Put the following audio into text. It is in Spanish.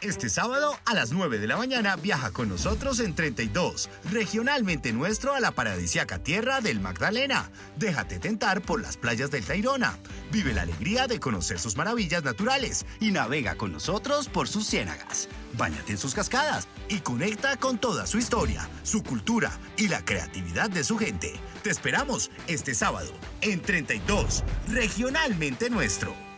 Este sábado a las 9 de la mañana viaja con nosotros en 32, regionalmente nuestro a la paradisiaca tierra del Magdalena. Déjate tentar por las playas del Tairona. Vive la alegría de conocer sus maravillas naturales y navega con nosotros por sus ciénagas. Báñate en sus cascadas y conecta con toda su historia, su cultura y la creatividad de su gente. Te esperamos este sábado en 32, regionalmente nuestro.